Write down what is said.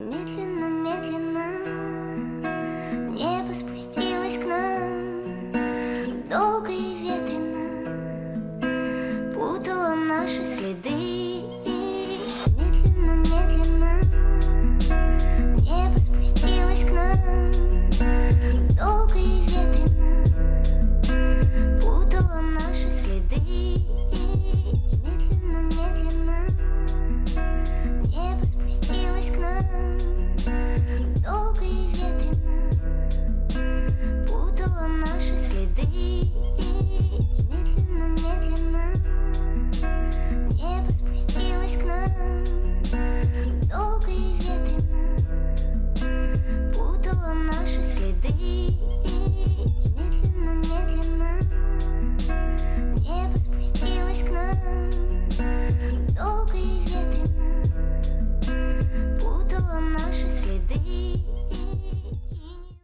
Медленно, медленно небо спустилось к нам. Долго и ветрено путало наши следы.